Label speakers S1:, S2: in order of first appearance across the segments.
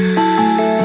S1: I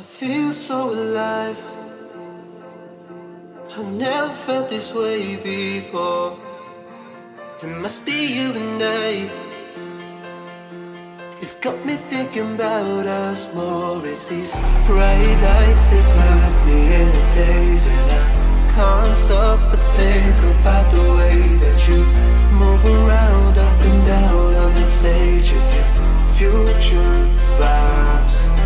S1: I
S2: feel so alive. I've never felt this way before. It must be you and I. It's got me thinking about us more. It's these bright lights that put me in a daze, and I can't stop but think about the way that you move around, up and down on that stage. It's your future vibes.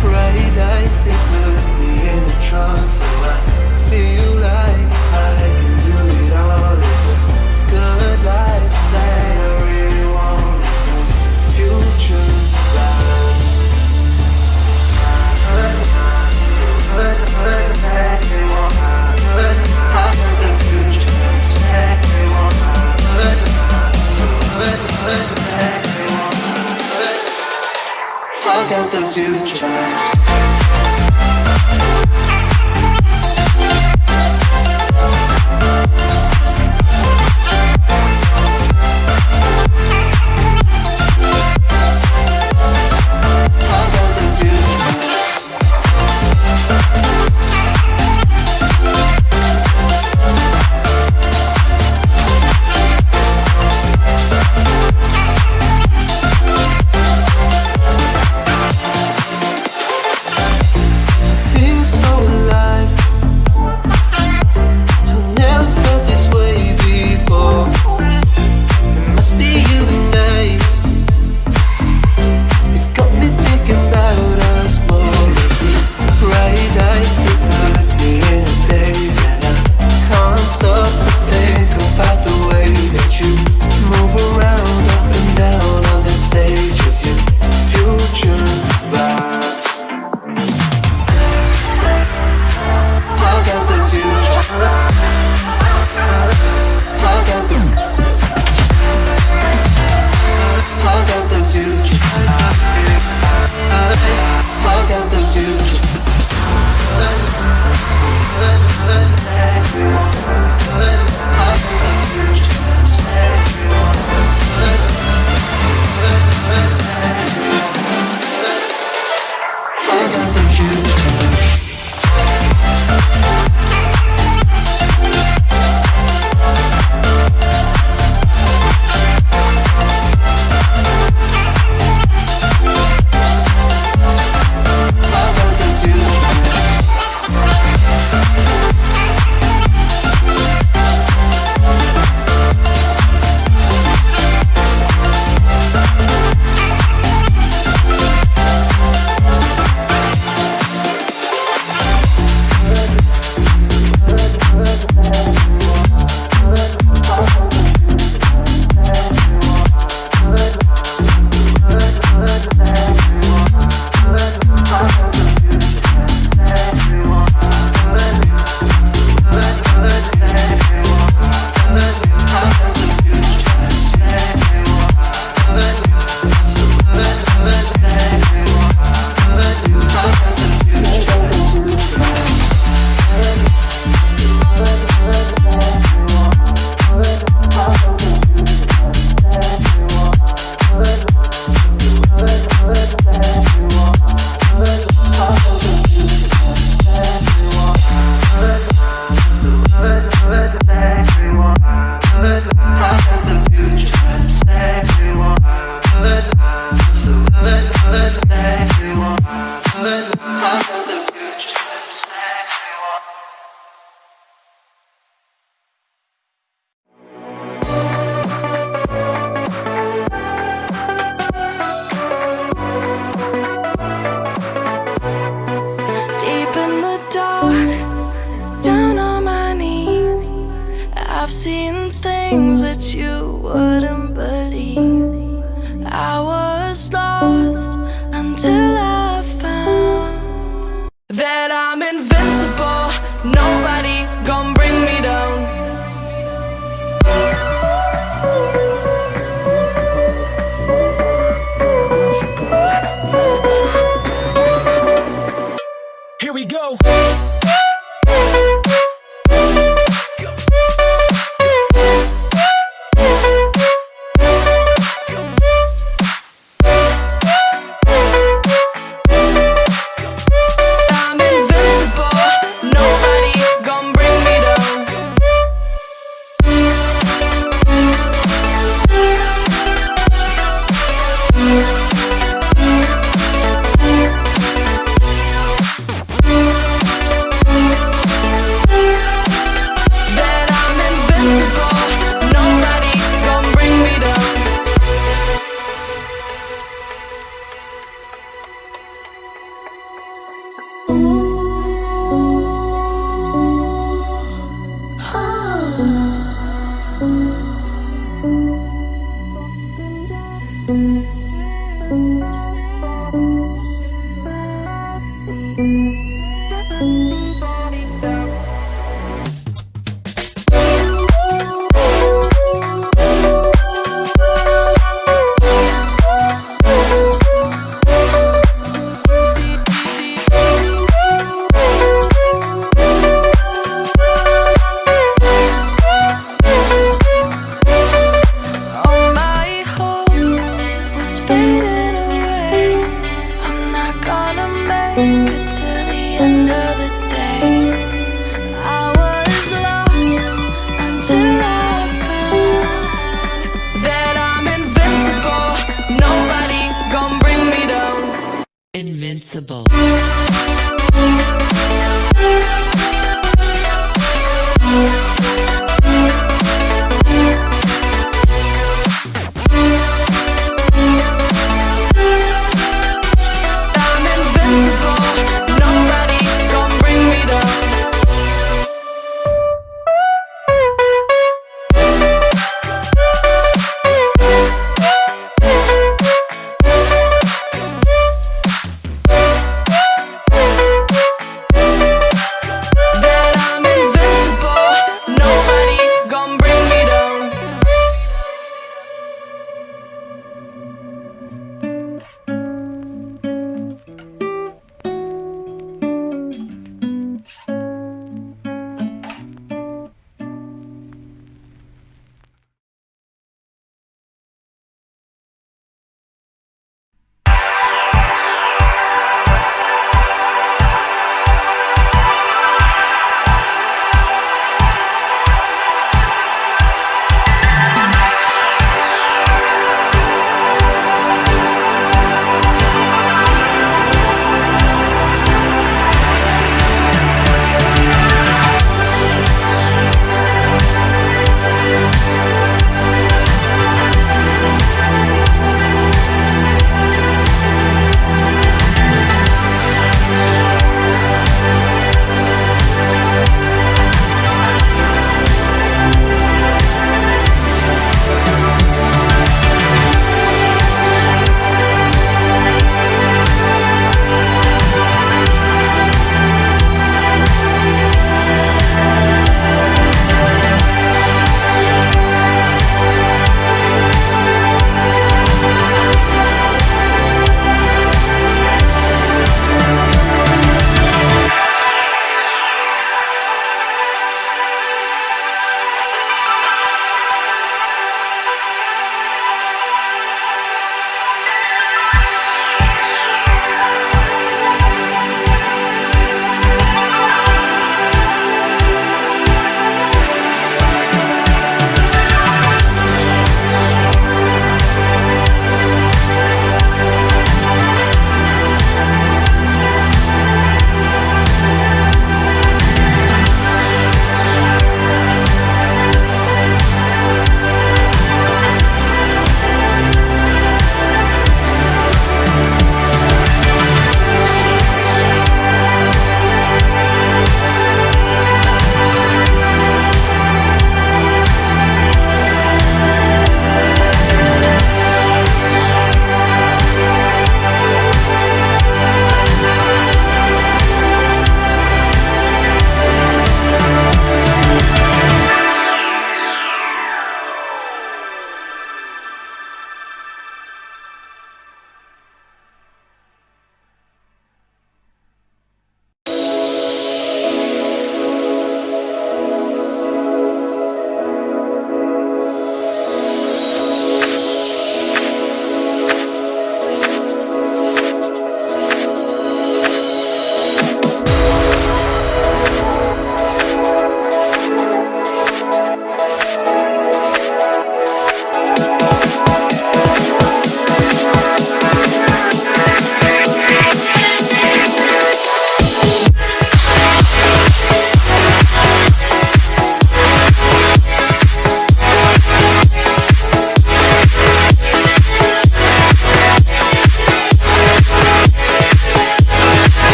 S2: Bright lights that put me in a trance, so I feel like got those future vibes.
S3: Things that you wouldn't believe. I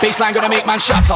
S4: Baseline gonna make man shut